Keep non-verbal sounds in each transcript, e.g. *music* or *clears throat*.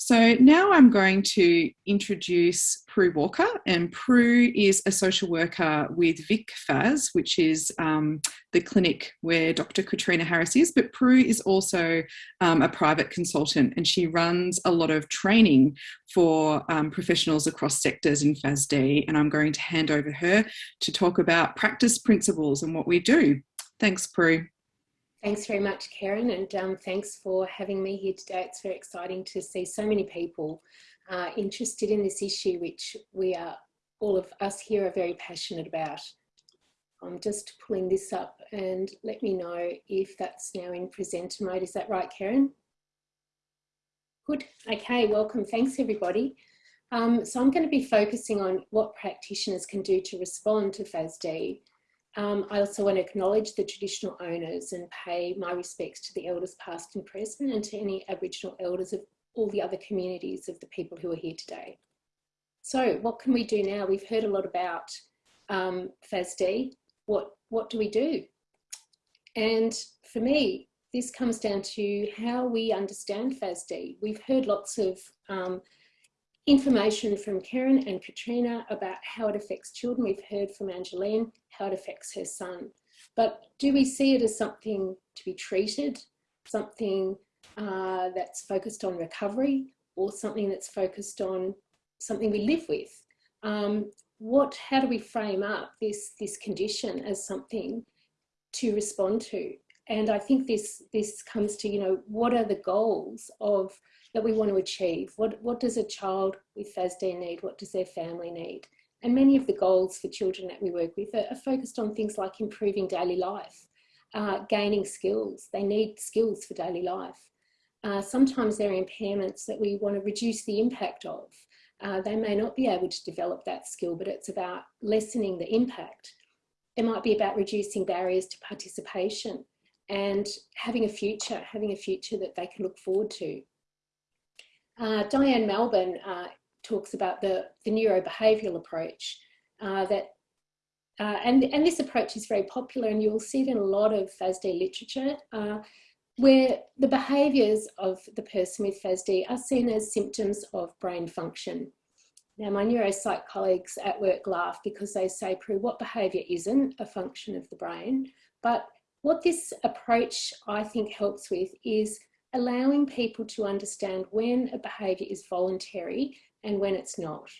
So now I'm going to introduce Prue Walker and Prue is a social worker with Vic FAS, which is um, the clinic where Dr. Katrina Harris is, but Prue is also um, a private consultant and she runs a lot of training for um, professionals across sectors in FASD and I'm going to hand over her to talk about practice principles and what we do. Thanks, Prue. Thanks very much, Karen, and um, thanks for having me here today. It's very exciting to see so many people uh, interested in this issue, which we are, all of us here are very passionate about. I'm just pulling this up and let me know if that's now in presenter mode. Is that right, Karen? Good. Okay, welcome. Thanks, everybody. Um, so I'm going to be focusing on what practitioners can do to respond to FASD um, I also want to acknowledge the traditional owners and pay my respects to the elders past and present and to any Aboriginal elders of all the other communities of the people who are here today. So what can we do now? We've heard a lot about um, FASD. What, what do we do? And for me, this comes down to how we understand FASD. We've heard lots of um, information from Karen and Katrina about how it affects children. We've heard from Angeline how it affects her son. But do we see it as something to be treated, something uh, that's focused on recovery, or something that's focused on something we live with? Um, what, how do we frame up this, this condition as something to respond to? And I think this, this comes to, you know, what are the goals of that we want to achieve. What, what does a child with FASD need? What does their family need? And many of the goals for children that we work with are, are focused on things like improving daily life, uh, gaining skills. They need skills for daily life. Uh, sometimes there are impairments that we want to reduce the impact of. Uh, they may not be able to develop that skill, but it's about lessening the impact. It might be about reducing barriers to participation and having a future, having a future that they can look forward to. Uh, Diane Malbin uh, talks about the, the neurobehavioural approach uh, that uh, and, and this approach is very popular and you'll see it in a lot of FASD literature uh, where the behaviours of the person with FASD are seen as symptoms of brain function. Now my neuropsych colleagues at work laugh because they say, Prue, what behaviour isn't a function of the brain? But what this approach I think helps with is allowing people to understand when a behaviour is voluntary and when it's not.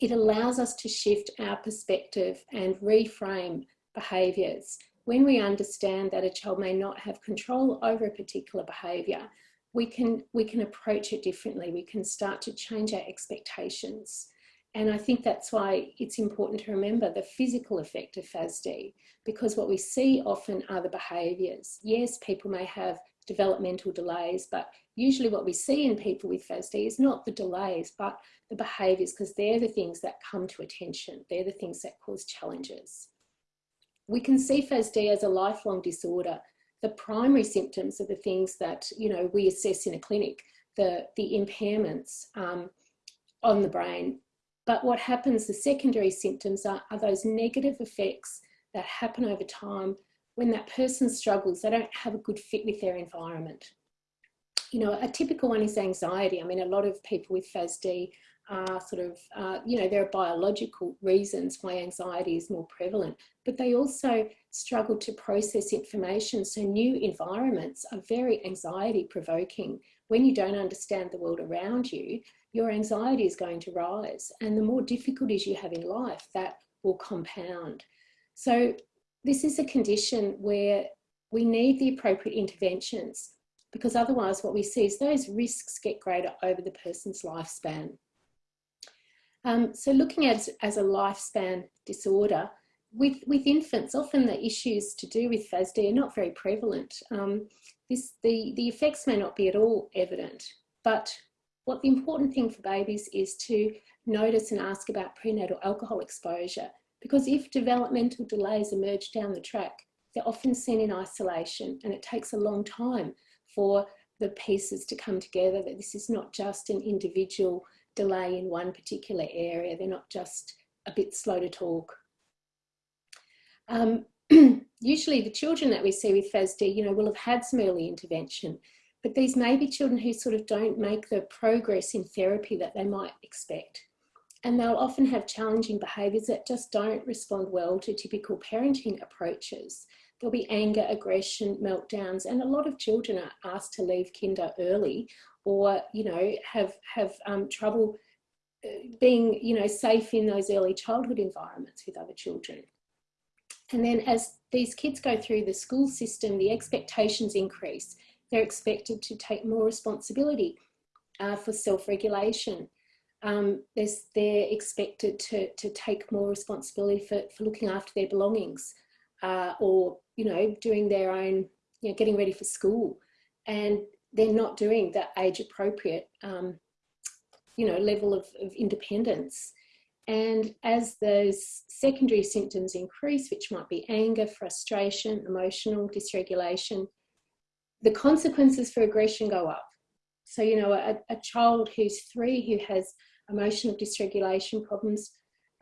It allows us to shift our perspective and reframe behaviours. When we understand that a child may not have control over a particular behaviour, we can, we can approach it differently. We can start to change our expectations. And I think that's why it's important to remember the physical effect of FASD, because what we see often are the behaviours. Yes, people may have developmental delays, but usually what we see in people with FASD is not the delays, but the behaviours, because they're the things that come to attention. They're the things that cause challenges. We can see FASD as a lifelong disorder. The primary symptoms are the things that, you know, we assess in a clinic, the, the impairments um, on the brain. But what happens, the secondary symptoms are, are those negative effects that happen over time when that person struggles, they don't have a good fit with their environment. You know, a typical one is anxiety. I mean, a lot of people with FASD are sort of, uh, you know, there are biological reasons why anxiety is more prevalent, but they also struggle to process information. So new environments are very anxiety provoking. When you don't understand the world around you, your anxiety is going to rise. And the more difficulties you have in life, that will compound. So this is a condition where we need the appropriate interventions because otherwise what we see is those risks get greater over the person's lifespan. Um, so looking at as a lifespan disorder, with, with infants, often the issues to do with FASD are not very prevalent. Um, this, the, the effects may not be at all evident, but what the important thing for babies is to notice and ask about prenatal alcohol exposure because if developmental delays emerge down the track, they're often seen in isolation and it takes a long time for the pieces to come together that this is not just an individual delay in one particular area. They're not just a bit slow to talk. Um, *clears throat* usually the children that we see with FASD, you know, will have had some early intervention. But these may be children who sort of don't make the progress in therapy that they might expect. And they'll often have challenging behaviours that just don't respond well to typical parenting approaches. There'll be anger, aggression, meltdowns, and a lot of children are asked to leave kinder early or, you know, have, have um, trouble uh, being, you know, safe in those early childhood environments with other children. And then as these kids go through the school system, the expectations increase. They're expected to take more responsibility uh, for self-regulation. Um, they're expected to, to take more responsibility for, for looking after their belongings uh, or, you know, doing their own, you know, getting ready for school. And they're not doing that age appropriate, um, you know, level of, of independence. And as those secondary symptoms increase, which might be anger, frustration, emotional dysregulation, the consequences for aggression go up. So, you know, a, a child who's three who has emotional dysregulation problems,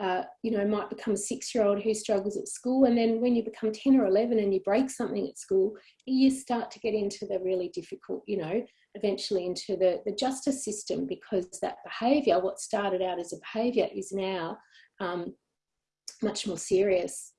uh, you know, might become a six-year-old who struggles at school. And then when you become 10 or 11 and you break something at school, you start to get into the really difficult, you know, eventually into the, the justice system because that behaviour, what started out as a behaviour is now um, much more serious.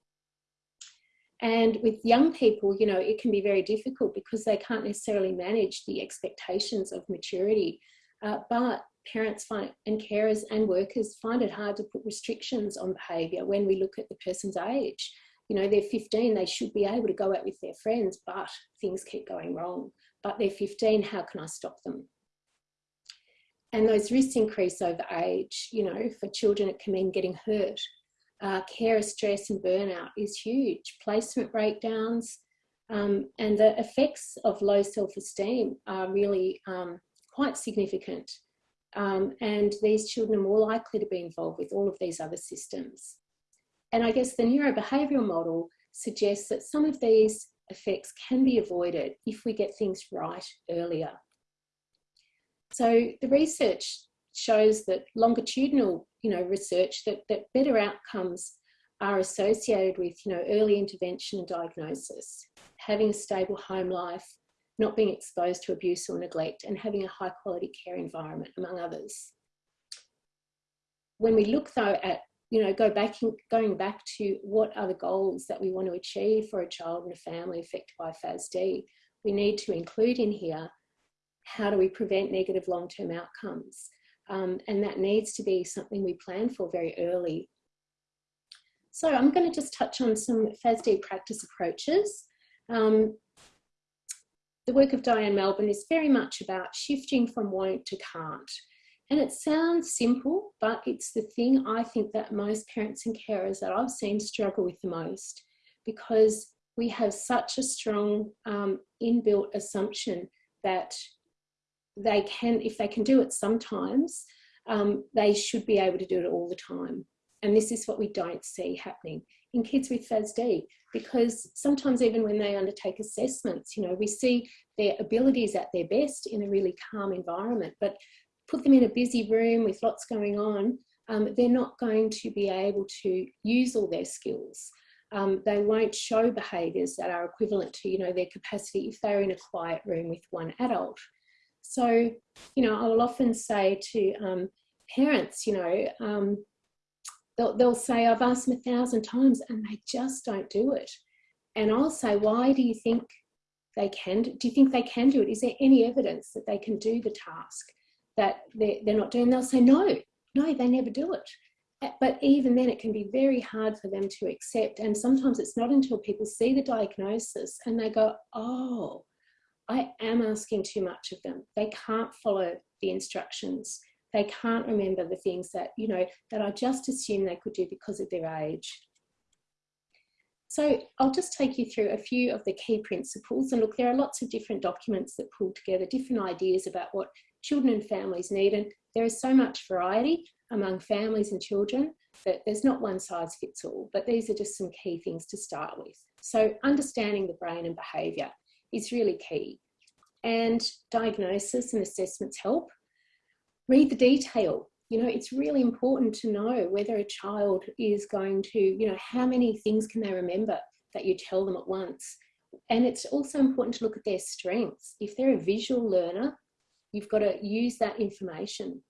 And with young people, you know, it can be very difficult because they can't necessarily manage the expectations of maturity. Uh, but parents find and carers and workers find it hard to put restrictions on behaviour when we look at the person's age. You know, they're 15, they should be able to go out with their friends, but things keep going wrong but they're 15, how can I stop them? And those risks increase over age. You know, for children, it can mean getting hurt. Uh, care, stress and burnout is huge. Placement breakdowns um, and the effects of low self-esteem are really um, quite significant. Um, and these children are more likely to be involved with all of these other systems. And I guess the neurobehavioural model suggests that some of these effects can be avoided if we get things right earlier. So the research shows that longitudinal you know, research that, that better outcomes are associated with you know, early intervention and diagnosis, having a stable home life, not being exposed to abuse or neglect, and having a high quality care environment, among others. When we look though at you know, go back in, going back to what are the goals that we want to achieve for a child and a family affected by FASD, we need to include in here, how do we prevent negative long-term outcomes? Um, and that needs to be something we plan for very early. So I'm going to just touch on some FASD practice approaches. Um, the work of Diane Malbin is very much about shifting from won't to can't. And it sounds simple, but it's the thing I think that most parents and carers that I've seen struggle with the most because we have such a strong um, inbuilt assumption that they can, if they can do it sometimes, um, they should be able to do it all the time. And this is what we don't see happening in kids with FASD because sometimes even when they undertake assessments, you know, we see their abilities at their best in a really calm environment, but put them in a busy room with lots going on, um, they're not going to be able to use all their skills. Um, they won't show behaviours that are equivalent to, you know, their capacity if they're in a quiet room with one adult. So, you know, I will often say to um, parents, you know, um, they'll, they'll say, I've asked them a thousand times and they just don't do it. And I'll say, why do you think they can? Do you think they can do it? Is there any evidence that they can do the task? that they're, they're not doing, they'll say, no, no, they never do it. Eh, but even then it can be very hard for them to accept. And sometimes it's not until people see the diagnosis and they go, oh, I am asking too much of them. They can't follow the instructions. They can't remember the things that, you know, that I just assume they could do because of their age. So I'll just take you through a few of the key principles. And look, there are lots of different documents that pull together different ideas about what children and families need. And there is so much variety among families and children that there's not one size fits all, but these are just some key things to start with. So understanding the brain and behaviour is really key. And diagnosis and assessments help. Read the detail. You know, it's really important to know whether a child is going to, you know, how many things can they remember that you tell them at once? and it's also important to look at their strengths. If they're a visual learner, you've got to use that information.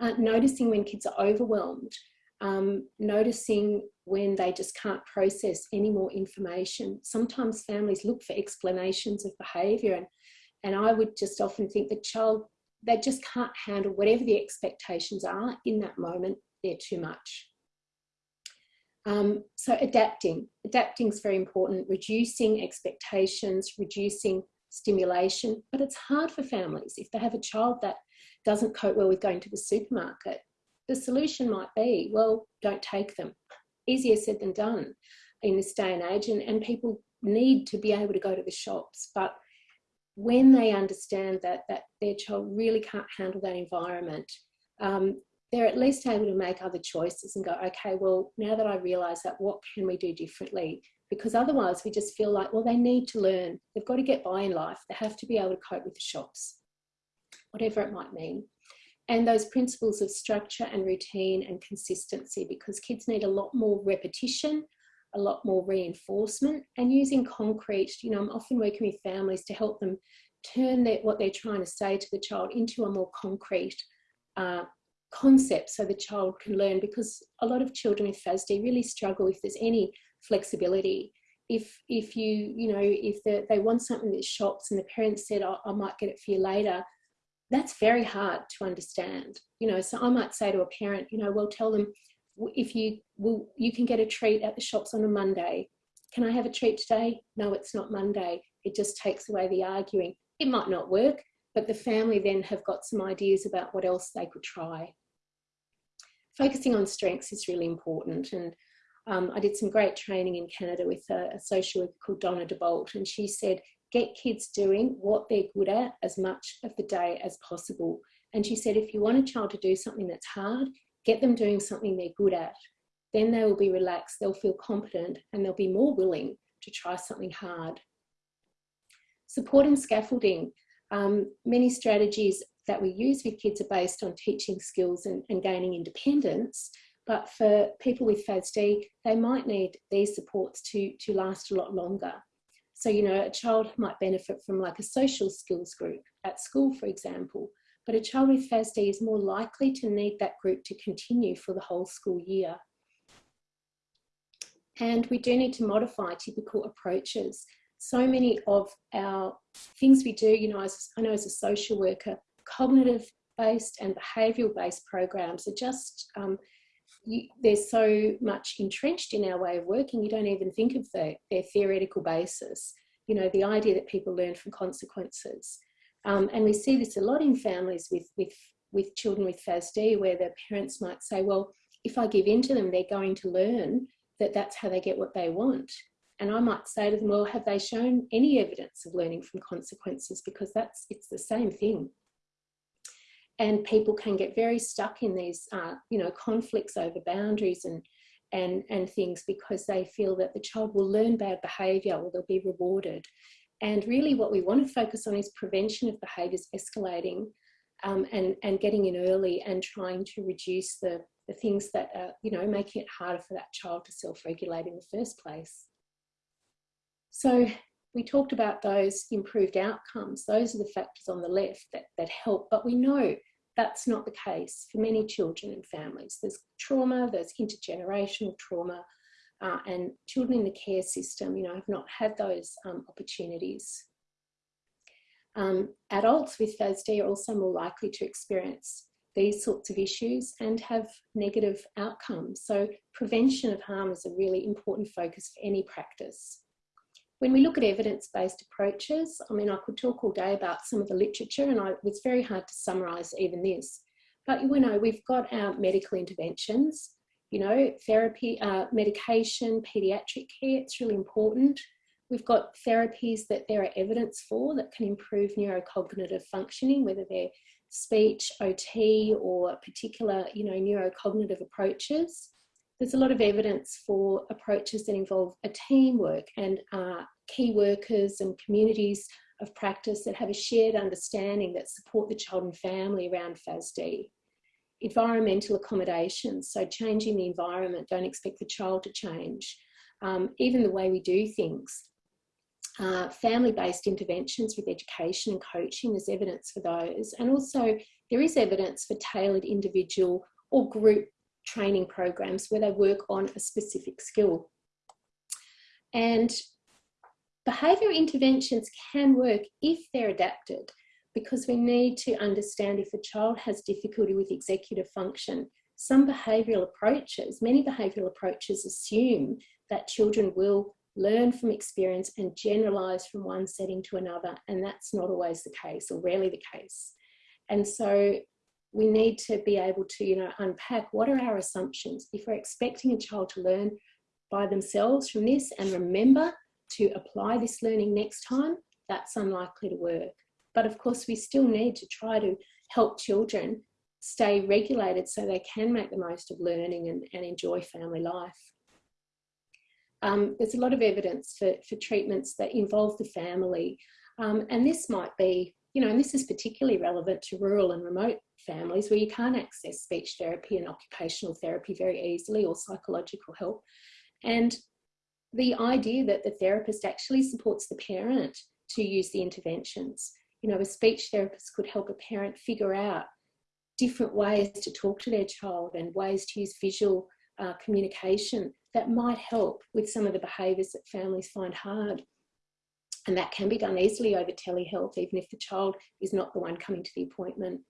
Uh, noticing when kids are overwhelmed, um, noticing when they just can't process any more information. Sometimes families look for explanations of behaviour and, and I would just often think the child, they just can't handle whatever the expectations are in that moment, they're too much. Um, so adapting, adapting is very important, reducing expectations, reducing stimulation, but it's hard for families. If they have a child that doesn't cope well with going to the supermarket, the solution might be, well, don't take them. Easier said than done in this day and age, and, and people need to be able to go to the shops. But when they understand that, that their child really can't handle that environment, um, they're at least able to make other choices and go, okay, well, now that I realise that, what can we do differently? Because otherwise we just feel like, well, they need to learn. They've got to get by in life. They have to be able to cope with the shops, whatever it might mean. And those principles of structure and routine and consistency, because kids need a lot more repetition, a lot more reinforcement and using concrete, you know, I'm often working with families to help them turn their, what they're trying to say to the child into a more concrete uh, concept so the child can learn because a lot of children with FASD really struggle if there's any flexibility. If, if you, you know, if they want something that shops and the parents said, oh, I might get it for you later, that's very hard to understand. You know, so I might say to a parent, you know, well, tell them if you will, you can get a treat at the shops on a Monday. Can I have a treat today? No, it's not Monday. It just takes away the arguing. It might not work, but the family then have got some ideas about what else they could try. Focusing on strengths is really important. And um, I did some great training in Canada with a, a social worker called Donna DeBolt, and she said, get kids doing what they're good at as much of the day as possible. And she said, if you want a child to do something that's hard, get them doing something they're good at. Then they will be relaxed, they'll feel competent, and they'll be more willing to try something hard. Support and scaffolding. Um, many strategies that we use with kids are based on teaching skills and, and gaining independence, but for people with FASD, they might need these supports to, to last a lot longer. So, you know, a child might benefit from like a social skills group at school, for example, but a child with FASD is more likely to need that group to continue for the whole school year. And we do need to modify typical approaches. So many of our things we do, you know, as, I know as a social worker, cognitive based and behavioural based programs are just, um, you, they're so much entrenched in our way of working, you don't even think of the, their theoretical basis. You know, the idea that people learn from consequences. Um, and we see this a lot in families with, with, with children with FASD where the parents might say, well, if I give in to them, they're going to learn that that's how they get what they want. And I might say to them, well, have they shown any evidence of learning from consequences? Because that's, it's the same thing. And people can get very stuck in these, uh, you know, conflicts over boundaries and, and, and things because they feel that the child will learn bad behaviour or they'll be rewarded. And really what we want to focus on is prevention of behaviours escalating um, and, and getting in early and trying to reduce the, the things that are, you know, making it harder for that child to self-regulate in the first place. So we talked about those improved outcomes. Those are the factors on the left that, that help, but we know that's not the case for many children and families. There's trauma, there's intergenerational trauma, uh, and children in the care system, you know, have not had those um, opportunities. Um, adults with FASD are also more likely to experience these sorts of issues and have negative outcomes. So prevention of harm is a really important focus for any practice. When we look at evidence-based approaches, I mean, I could talk all day about some of the literature and I, it's very hard to summarise even this. But you know, we've got our medical interventions, you know, therapy, uh, medication, pediatric care, it's really important. We've got therapies that there are evidence for that can improve neurocognitive functioning, whether they're speech, OT, or particular, you know, neurocognitive approaches. There's a lot of evidence for approaches that involve a teamwork and uh, key workers and communities of practice that have a shared understanding that support the child and family around FASD environmental accommodations, so changing the environment, don't expect the child to change. Um, even the way we do things. uh, family-based interventions with education and coaching, there's evidence for those. And also there is evidence for tailored individual or group training programs where they work on a specific skill. And behaviour interventions can work if they're adapted because we need to understand if a child has difficulty with executive function, some behavioural approaches, many behavioural approaches assume that children will learn from experience and generalize from one setting to another. And that's not always the case or rarely the case. And so we need to be able to, you know, unpack what are our assumptions. If we're expecting a child to learn by themselves from this and remember to apply this learning next time, that's unlikely to work. But of course, we still need to try to help children stay regulated so they can make the most of learning and, and enjoy family life. Um, there's a lot of evidence for, for treatments that involve the family. Um, and this might be, you know, and this is particularly relevant to rural and remote families where you can't access speech therapy and occupational therapy very easily or psychological help. And the idea that the therapist actually supports the parent to use the interventions. You know, a speech therapist could help a parent figure out different ways to talk to their child and ways to use visual uh, communication that might help with some of the behaviours that families find hard. And that can be done easily over telehealth, even if the child is not the one coming to the appointment.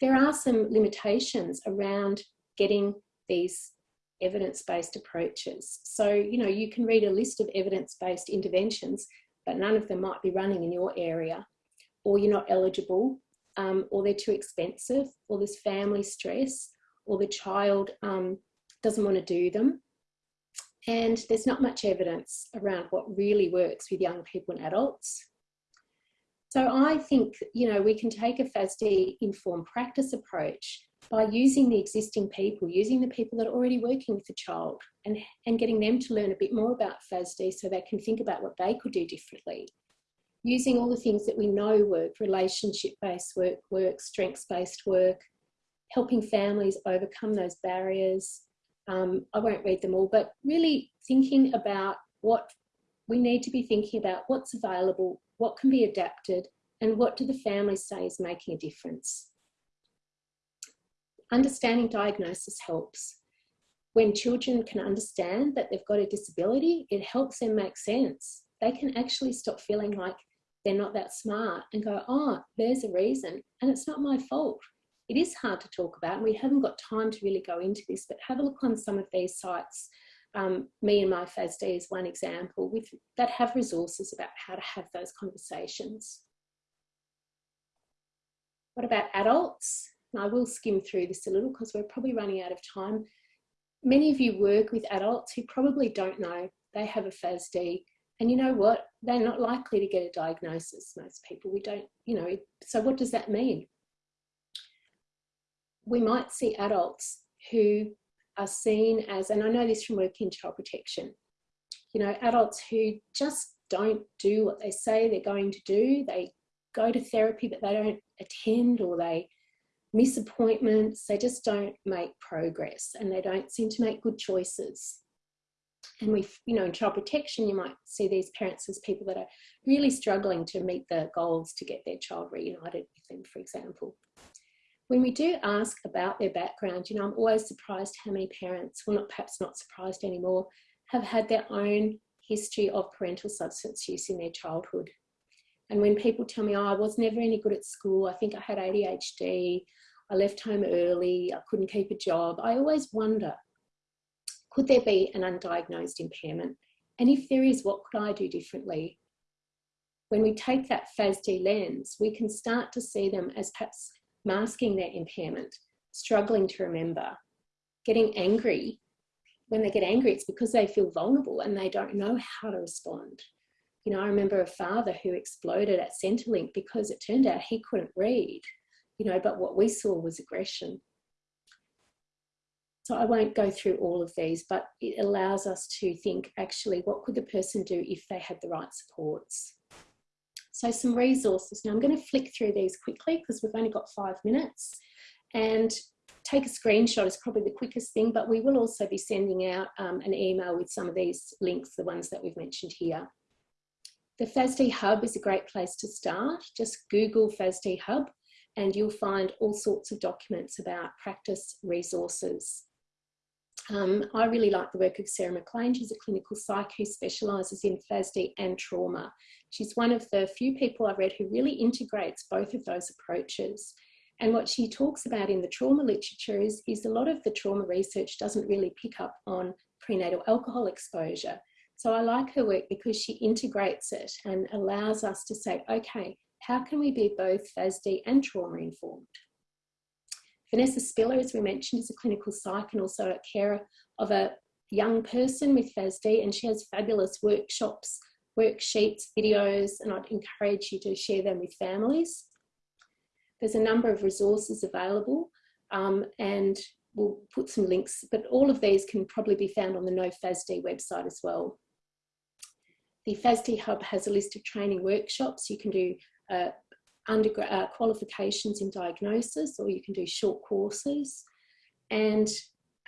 There are some limitations around getting these evidence-based approaches. So, you know, you can read a list of evidence-based interventions, but none of them might be running in your area, or you're not eligible, um, or they're too expensive, or there's family stress, or the child um, doesn't want to do them. And there's not much evidence around what really works with young people and adults. So I think, you know, we can take a FASD informed practice approach by using the existing people, using the people that are already working with the child and, and getting them to learn a bit more about FASD so they can think about what they could do differently. Using all the things that we know work, relationship-based work, work, strengths-based work, helping families overcome those barriers. Um, I won't read them all, but really thinking about what we need to be thinking about what's available, what can be adapted, and what do the families say is making a difference. Understanding diagnosis helps. When children can understand that they've got a disability, it helps them make sense. They can actually stop feeling like they're not that smart and go, oh, there's a reason, and it's not my fault it is hard to talk about and we haven't got time to really go into this, but have a look on some of these sites. Um, me and my FASD is one example with, that have resources about how to have those conversations. What about adults? And I will skim through this a little because we're probably running out of time. Many of you work with adults who probably don't know they have a FASD and you know what? They're not likely to get a diagnosis, most people. We don't, you know, so what does that mean? We might see adults who are seen as, and I know this from working in child protection, you know, adults who just don't do what they say they're going to do. They go to therapy, but they don't attend or they miss appointments. They just don't make progress and they don't seem to make good choices. And we, you know, in child protection, you might see these parents as people that are really struggling to meet the goals to get their child reunited with them, for example when we do ask about their background, you know, I'm always surprised how many parents, well, not perhaps not surprised anymore, have had their own history of parental substance use in their childhood. And when people tell me, oh, I was never any good at school, I think I had ADHD, I left home early, I couldn't keep a job, I always wonder, could there be an undiagnosed impairment? And if there is, what could I do differently? When we take that FASD lens, we can start to see them as perhaps masking their impairment, struggling to remember, getting angry. When they get angry, it's because they feel vulnerable and they don't know how to respond. You know, I remember a father who exploded at Centrelink because it turned out he couldn't read, you know, but what we saw was aggression. So I won't go through all of these, but it allows us to think actually what could the person do if they had the right supports. So some resources. Now I'm going to flick through these quickly because we've only got five minutes and take a screenshot is probably the quickest thing, but we will also be sending out um, an email with some of these links, the ones that we've mentioned here. The FASD Hub is a great place to start. Just Google FASD Hub and you'll find all sorts of documents about practice resources. Um, I really like the work of Sarah McLean. She's a clinical psych who specialises in FASD and trauma. She's one of the few people I've read who really integrates both of those approaches. And what she talks about in the trauma literature is, is a lot of the trauma research doesn't really pick up on prenatal alcohol exposure. So I like her work because she integrates it and allows us to say, okay, how can we be both FASD and trauma informed? Vanessa Spiller, as we mentioned, is a clinical psych and also a carer of a young person with FASD, and she has fabulous workshops, worksheets, videos, and I'd encourage you to share them with families. There's a number of resources available, um, and we'll put some links, but all of these can probably be found on the No FASD website as well. The FASD Hub has a list of training workshops. You can do uh, undergrad uh, qualifications in diagnosis or you can do short courses. And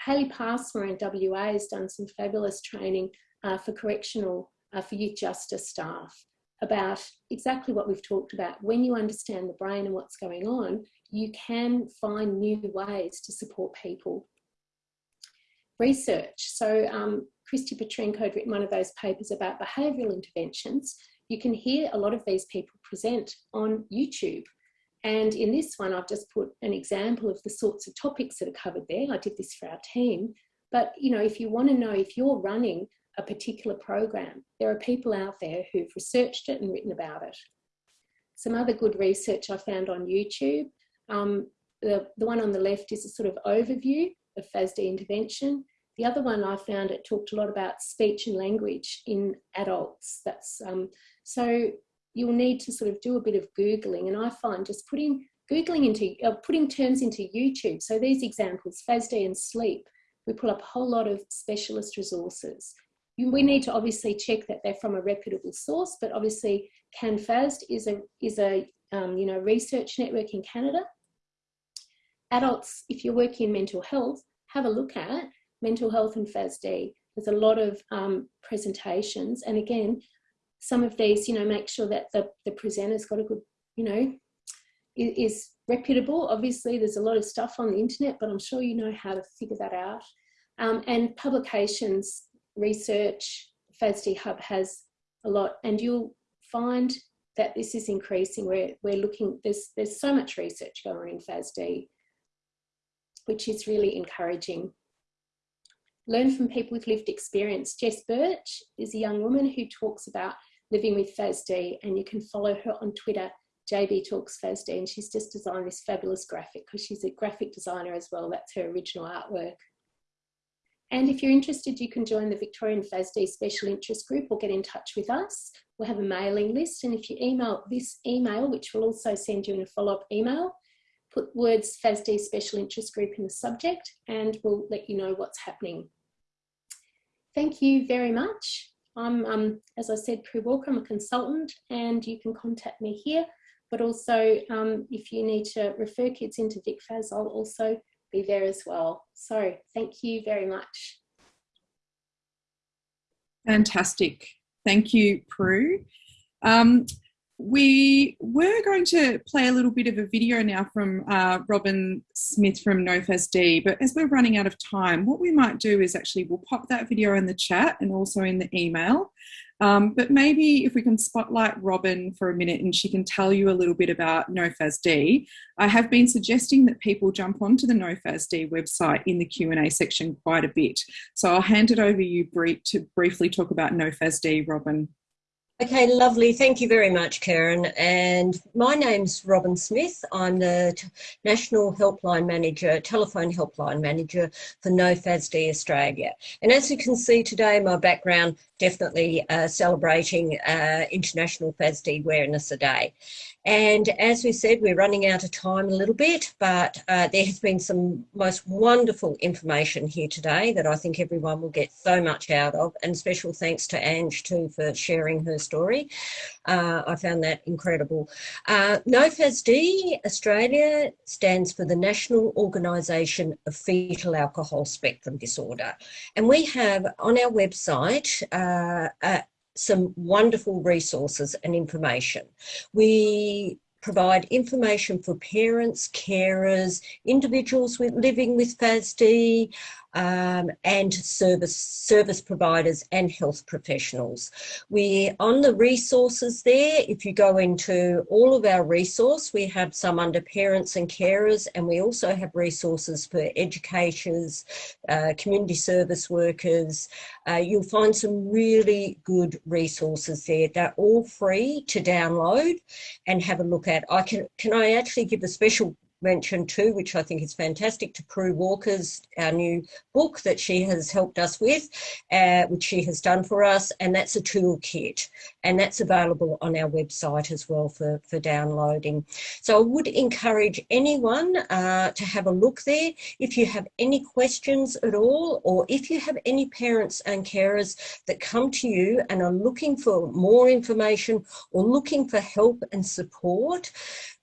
Hayley Passmore in WA has done some fabulous training uh, for correctional, uh, for youth justice staff about exactly what we've talked about. When you understand the brain and what's going on, you can find new ways to support people. Research. So um, Christie Petrenko had written one of those papers about behavioural interventions you can hear a lot of these people present on YouTube. And in this one, I've just put an example of the sorts of topics that are covered there. I did this for our team. But, you know, if you want to know if you're running a particular program, there are people out there who've researched it and written about it. Some other good research I found on YouTube. Um, the, the one on the left is a sort of overview of FASD intervention. The other one I found it talked a lot about speech and language in adults. That's um, so you'll need to sort of do a bit of Googling. And I find just putting Googling into, uh, putting terms into YouTube. So these examples, FASD and sleep, we pull up a whole lot of specialist resources. We need to obviously check that they're from a reputable source, but obviously CanFASD is a, is a um, you know, research network in Canada. Adults, if you're working in mental health, have a look at mental health and FASD. There's a lot of um, presentations. And again, some of these, you know, make sure that the, the presenter's got a good, you know, is, is reputable. Obviously, there's a lot of stuff on the internet, but I'm sure you know how to figure that out. Um, and publications, research, FASD Hub has a lot, and you'll find that this is increasing. We're, we're looking, there's, there's so much research going on in FASD, which is really encouraging. Learn from people with lived experience. Jess Birch is a young woman who talks about living with FASD and you can follow her on Twitter, JB Talks FASD and she's just designed this fabulous graphic because she's a graphic designer as well. That's her original artwork. And if you're interested, you can join the Victorian FASD Special Interest Group or get in touch with us. We'll have a mailing list. And if you email this email, which we'll also send you in a follow-up email, put words FASD Special Interest Group in the subject and we'll let you know what's happening. Thank you very much. I'm, um, as I said, Prue Walker, I'm a consultant and you can contact me here. But also, um, if you need to refer kids into VicFAS, I'll also be there as well. So thank you very much. Fantastic. Thank you, Prue. Um, we were going to play a little bit of a video now from uh, Robin Smith from NoFASD, but as we're running out of time, what we might do is actually we'll pop that video in the chat and also in the email. Um, but maybe if we can spotlight Robin for a minute and she can tell you a little bit about NoFASD. I have been suggesting that people jump onto the NoFASD website in the Q&A section quite a bit. So I'll hand it over you to briefly talk about NoFASD, Robin. Okay, lovely. Thank you very much, Karen. And my name's Robin Smith. I'm the National Helpline Manager, Telephone Helpline Manager for NoFASD Australia. And as you can see today, my background definitely uh, celebrating uh, International FASD Awareness Day. And as we said, we're running out of time a little bit, but uh, there has been some most wonderful information here today that I think everyone will get so much out of. And special thanks to Ange too for sharing her story. Uh, I found that incredible. Uh, NoFASD Australia stands for the National Organisation of Fetal Alcohol Spectrum Disorder. And we have on our website uh, some wonderful resources and information. We provide information for parents, carers, individuals with living with FASD, um, and service service providers and health professionals. We're on the resources there. If you go into all of our resource, we have some under parents and carers, and we also have resources for educators, uh, community service workers. Uh, you'll find some really good resources there. They're all free to download and have a look at. I can can I actually give a special mention too, which I think is fantastic, to Prue Walker's, our new book that she has helped us with, uh, which she has done for us, and that's a toolkit, and that's available on our website as well for, for downloading. So I would encourage anyone uh, to have a look there. If you have any questions at all, or if you have any parents and carers that come to you and are looking for more information or looking for help and support,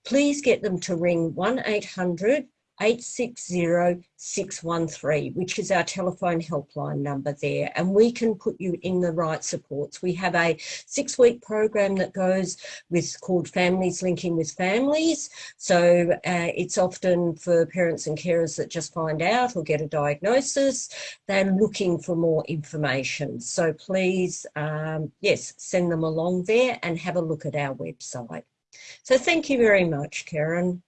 please get them to ring 1-800 860-613, which is our telephone helpline number there, and we can put you in the right supports. We have a six-week program that goes with called Families Linking with Families. So uh, it's often for parents and carers that just find out or get a diagnosis. They're looking for more information. So please, um, yes, send them along there and have a look at our website. So thank you very much, Karen.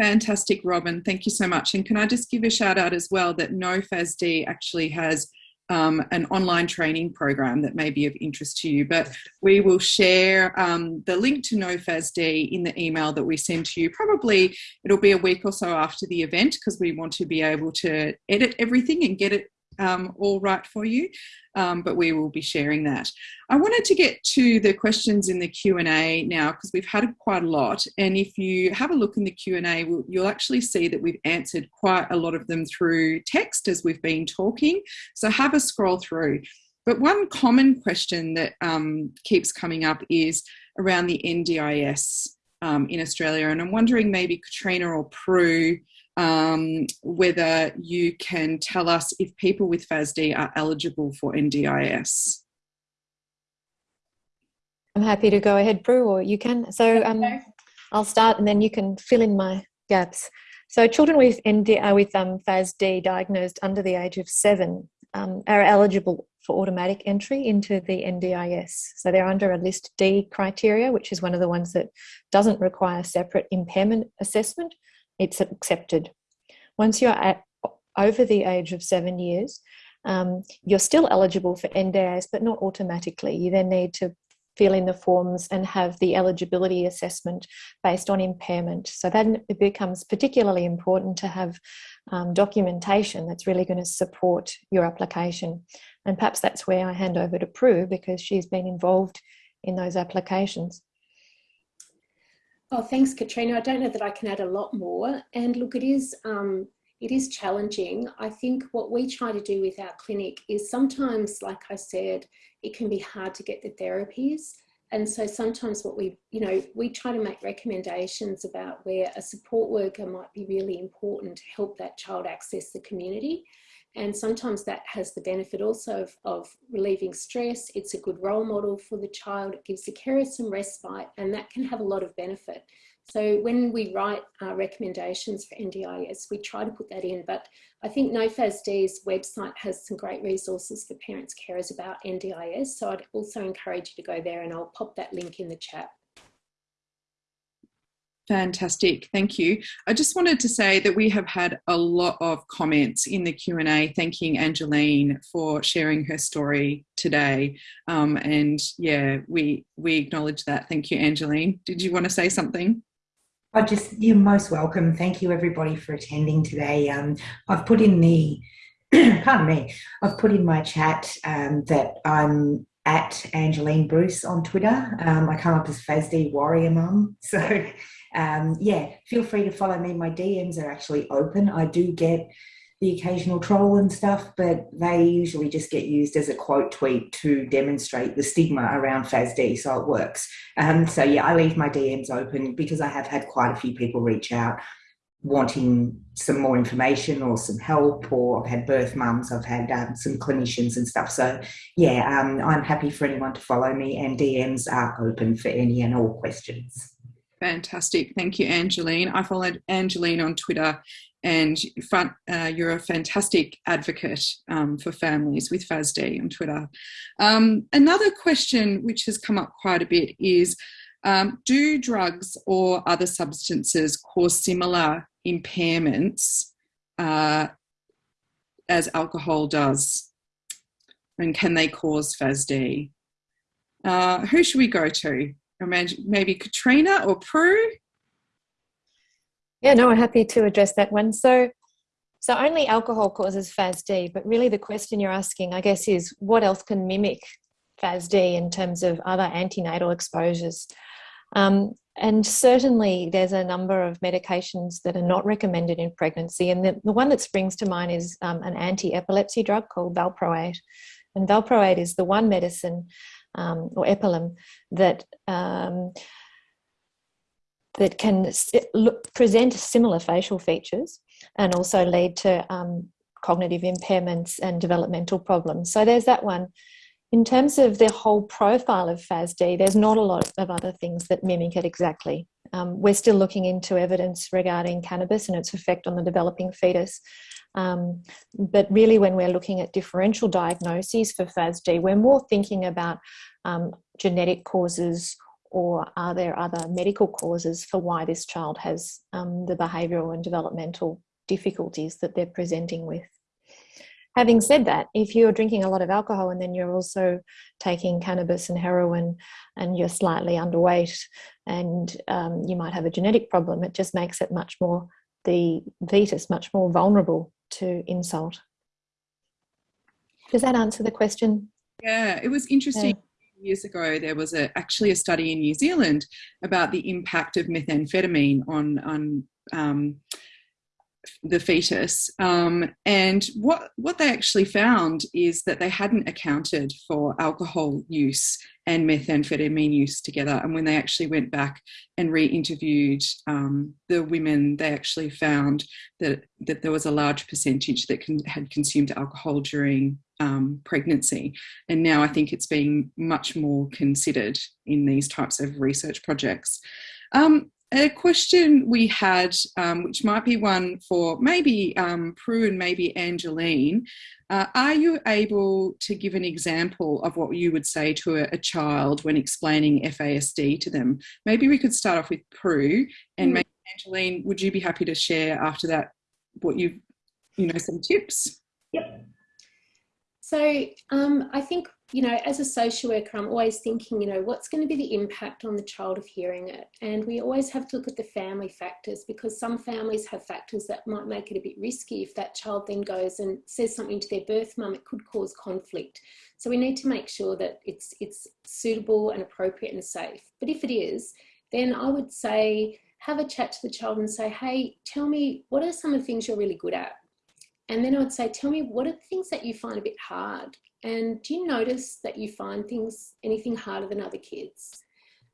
Fantastic, Robin. Thank you so much. And can I just give a shout out as well that NoFASD actually has um, an online training program that may be of interest to you. But we will share um, the link to NoFASD in the email that we send to you. Probably it'll be a week or so after the event because we want to be able to edit everything and get it um, all right for you, um, but we will be sharing that. I wanted to get to the questions in the Q&A now because we've had quite a lot and if you have a look in the Q&A you'll actually see that we've answered quite a lot of them through text as we've been talking, so have a scroll through. But one common question that um, keeps coming up is around the NDIS um, in Australia and I'm wondering maybe Katrina or Prue um, whether you can tell us if people with FASD are eligible for NDIS. I'm happy to go ahead, Prue, or you can. So um, I'll start and then you can fill in my gaps. So children with, ND, uh, with um, FASD diagnosed under the age of seven um, are eligible for automatic entry into the NDIS. So they're under a list D criteria, which is one of the ones that doesn't require separate impairment assessment it's accepted. Once you're at over the age of seven years, um, you're still eligible for NDIS, but not automatically. You then need to fill in the forms and have the eligibility assessment based on impairment. So then it becomes particularly important to have um, documentation that's really going to support your application. And perhaps that's where I hand over to Prue because she's been involved in those applications. Oh, thanks, Katrina. I don't know that I can add a lot more. And look, it is um, it is challenging. I think what we try to do with our clinic is sometimes, like I said, it can be hard to get the therapies. And so sometimes what we, you know, we try to make recommendations about where a support worker might be really important to help that child access the community. And sometimes that has the benefit also of, of, relieving stress. It's a good role model for the child. It gives the carer some respite and that can have a lot of benefit. So when we write our recommendations for NDIS, we try to put that in. But I think NoFASD's website has some great resources for parents, carers about NDIS. So I'd also encourage you to go there and I'll pop that link in the chat. Fantastic, thank you. I just wanted to say that we have had a lot of comments in the Q&A thanking Angeline for sharing her story today. Um, and yeah, we, we acknowledge that. Thank you, Angeline. Did you want to say something? I just, you're most welcome. Thank you everybody for attending today. Um, I've put in the, *clears throat* pardon me, I've put in my chat um, that I'm at Angeline Bruce on Twitter. Um, I come up as FASD Warrior Mum. *laughs* So um, yeah, feel free to follow me. My DMs are actually open. I do get the occasional troll and stuff, but they usually just get used as a quote tweet to demonstrate the stigma around FASD, so it works. Um, so yeah, I leave my DMs open because I have had quite a few people reach out wanting some more information or some help, or I've had birth mums, I've had um, some clinicians and stuff. So, yeah, um, I'm happy for anyone to follow me, and DMs are open for any and all questions. Fantastic. Thank you, Angeline. I followed Angeline on Twitter and uh, you're a fantastic advocate um, for families with FASD on Twitter. Um, another question which has come up quite a bit is, um, do drugs or other substances cause similar impairments uh, as alcohol does? And can they cause FASD? Uh, who should we go to? Maybe Katrina or Prue? Yeah, no, I'm happy to address that one. So, so only alcohol causes FASD, but really the question you're asking, I guess, is what else can mimic FASD in terms of other antenatal exposures? Um, and certainly there's a number of medications that are not recommended in pregnancy. And the, the one that springs to mind is um, an anti-epilepsy drug called valproate. And valproate is the one medicine um, or epilim that um, that can look, present similar facial features and also lead to um, cognitive impairments and developmental problems. So there's that one. In terms of the whole profile of FASD, there's not a lot of other things that mimic it exactly. Um, we're still looking into evidence regarding cannabis and its effect on the developing fetus. Um, but really, when we're looking at differential diagnoses for FASD, we're more thinking about um, genetic causes or are there other medical causes for why this child has um, the behavioural and developmental difficulties that they're presenting with. Having said that, if you're drinking a lot of alcohol and then you're also taking cannabis and heroin and you're slightly underweight and um, you might have a genetic problem, it just makes it much more, the fetus much more vulnerable to insult. Does that answer the question? Yeah, it was interesting. Yeah years ago, there was a, actually a study in New Zealand about the impact of methamphetamine on, on um, the fetus. Um, and what, what they actually found is that they hadn't accounted for alcohol use and methamphetamine use together. And when they actually went back and re-interviewed um, the women, they actually found that, that there was a large percentage that had consumed alcohol during um, pregnancy. And now I think it's being much more considered in these types of research projects. Um, a question we had, um, which might be one for maybe um, Prue and maybe Angeline, uh, are you able to give an example of what you would say to a, a, child when explaining FASD to them? Maybe we could start off with Prue and mm. maybe Angeline, would you be happy to share after that what you, you know, some tips? Yep. So um, I think, you know, as a social worker, I'm always thinking, you know, what's going to be the impact on the child of hearing it? And we always have to look at the family factors because some families have factors that might make it a bit risky. If that child then goes and says something to their birth mum, it could cause conflict. So we need to make sure that it's, it's suitable and appropriate and safe. But if it is, then I would say, have a chat to the child and say, hey, tell me, what are some of the things you're really good at? And then I would say, tell me, what are the things that you find a bit hard? And do you notice that you find things, anything harder than other kids?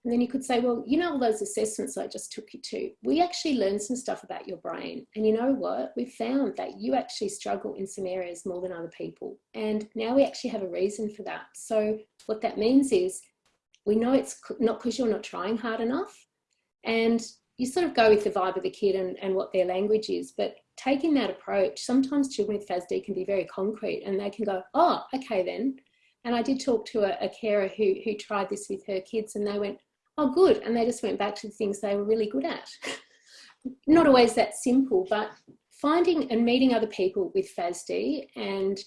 And then you could say, well, you know, all those assessments I just took you to, we actually learned some stuff about your brain. And you know what? We found that you actually struggle in some areas more than other people. And now we actually have a reason for that. So what that means is we know it's not because you're not trying hard enough. And you sort of go with the vibe of the kid and, and what their language is. But taking that approach, sometimes children with FASD can be very concrete and they can go, oh, okay then. And I did talk to a, a carer who, who tried this with her kids and they went, oh, good. And they just went back to the things they were really good at. *laughs* Not always that simple, but finding and meeting other people with FASD and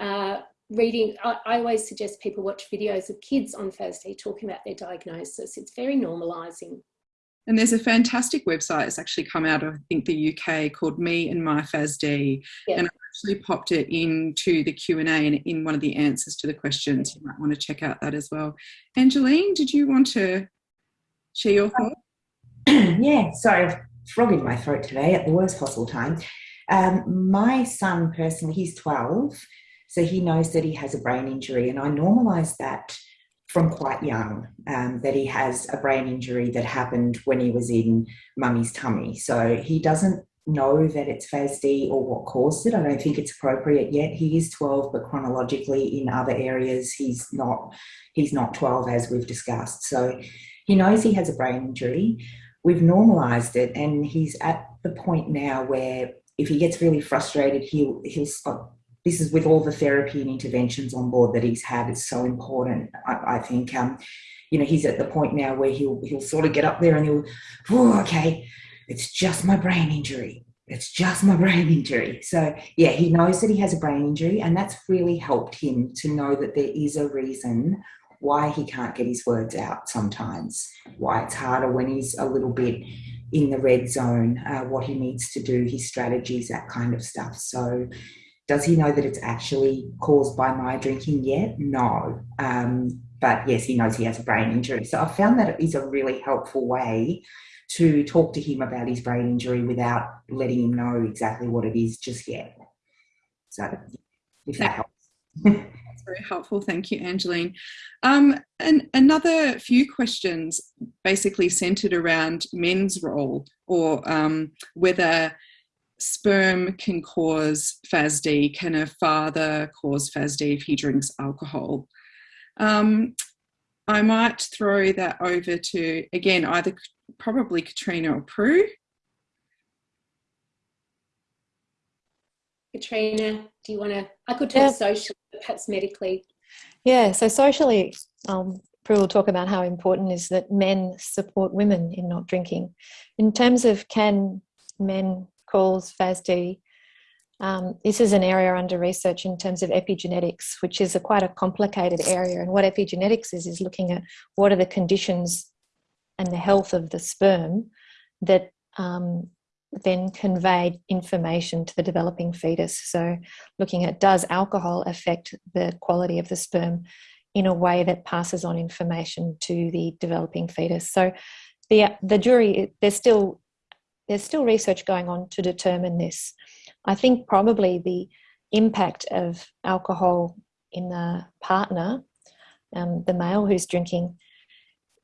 uh, reading, I, I, always suggest people watch videos of kids on FASD talking about their diagnosis. It's very normalising. And there's a fantastic website that's actually come out of, I think, the UK called Me and My FASD. Yeah. And I actually popped it into the Q&A and in one of the answers to the questions. You might want to check out that as well. Angeline, did you want to share your thoughts? *clears throat* yeah, sorry, frog in my throat today at the worst possible time. Um, my son personally, he's 12, so he knows that he has a brain injury and I normalise that from quite young um, that he has a brain injury that happened when he was in mummy's tummy. So he doesn't know that it's FASD or what caused it. I don't think it's appropriate yet. He is 12, but chronologically in other areas, he's not, he's not 12 as we've discussed. So he knows he has a brain injury. We've normalized it and he's at the point now where if he gets really frustrated, he'll, he'll stop. This is with all the therapy and interventions on board that he's had. It's so important. I, I think, um, you know, he's at the point now where he'll, he'll sort of get up there and he'll, oh, okay, it's just my brain injury. It's just my *laughs* brain injury. So, yeah, he knows that he has a brain injury, and that's really helped him to know that there is a reason why he can't get his words out sometimes, why it's harder when he's a little bit in the red zone, uh, what he needs to do, his strategies, that kind of stuff. So, does he know that it's actually caused by my drinking yet? No. Um, but yes, he knows he has a brain injury. So I found that it is a really helpful way to talk to him about his brain injury without letting him know exactly what it is just yet. So if that helps. *laughs* That's very helpful. Thank you, Angeline. Um, and another few questions basically centered around men's role or um, whether sperm can cause FASD. Can a father cause FASD if he drinks alcohol? Um, I might throw that over to, again, either probably Katrina or Prue. Katrina, do you want to? I could talk yeah. socially, perhaps medically. Yeah, so socially, um, Prue will talk about how important is that men support women in not drinking. In terms of can men cause FASD, um, this is an area under research in terms of epigenetics, which is a quite a complicated area. And what epigenetics is, is looking at what are the conditions and the health of the sperm that um, then convey information to the developing fetus. So, looking at does alcohol affect the quality of the sperm in a way that passes on information to the developing fetus. So, the the jury there's still there's still research going on to determine this. I think probably the impact of alcohol in the partner, um, the male who's drinking,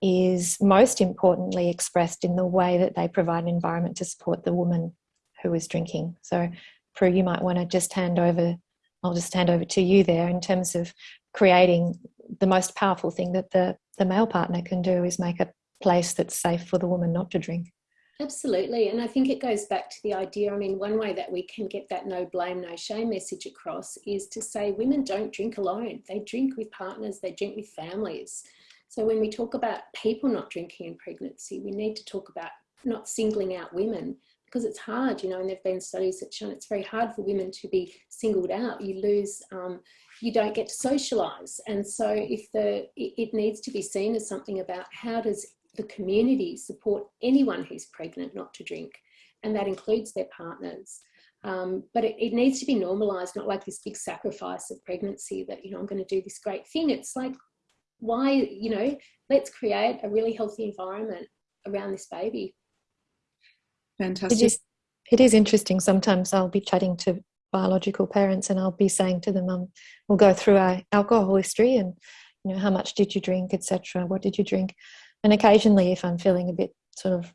is most importantly expressed in the way that they provide an environment to support the woman who is drinking. So, Prue, you might want to just hand over, I'll just hand over to you there in terms of creating the most powerful thing that the, the male partner can do is make a place that's safe for the woman not to drink. Absolutely. And I think it goes back to the idea. I mean, one way that we can get that no blame, no shame message across is to say women don't drink alone. They drink with partners, they drink with families. So when we talk about people not drinking in pregnancy, we need to talk about not singling out women because it's hard, you know, and there have been studies that show it's very hard for women to be singled out. You lose, um, you don't get to socialize. And so if the, it, it needs to be seen as something about how does the community support anyone who's pregnant not to drink, and that includes their partners. Um, but it, it, needs to be normalized, not like this big sacrifice of pregnancy that, you know, I'm going to do this great thing. It's like, why, you know, let's create a really healthy environment around this baby. Fantastic. It is, it is interesting. Sometimes I'll be chatting to biological parents and I'll be saying to them, um, we'll go through our alcohol history and, you know, how much did you drink, etc. What did you drink? And occasionally, if I'm feeling a bit sort of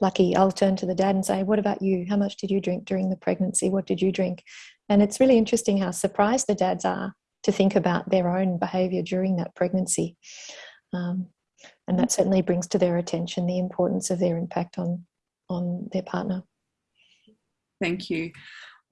lucky, I'll turn to the dad and say, What about you? How much did you drink during the pregnancy? What did you drink? And it's really interesting how surprised the dads are to think about their own behavior during that pregnancy. Um, and that certainly brings to their attention the importance of their impact on, on their partner. Thank you.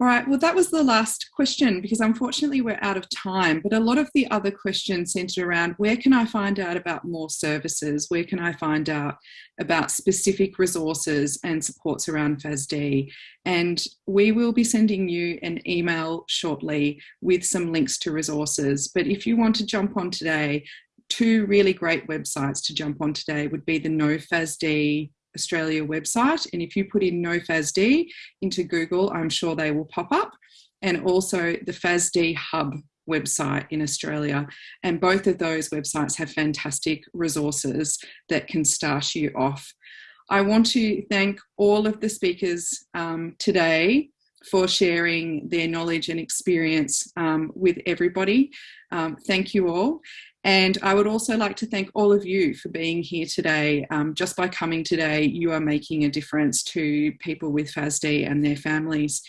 All right, well, that was the last question because unfortunately we're out of time. But a lot of the other questions centered around where can I find out about more services? Where can I find out about specific resources and supports around FASD? And we will be sending you an email shortly with some links to resources. But if you want to jump on today, two really great websites to jump on today would be the NoFASD Australia website. And if you put in no FASD into Google, I'm sure they will pop up. And also the FASD Hub website in Australia. And both of those websites have fantastic resources that can start you off. I want to thank all of the speakers um, today for sharing their knowledge and experience um, with everybody. Um, thank you all. And I would also like to thank all of you for being here today. Um, just by coming today, you are making a difference to people with FASD and their families.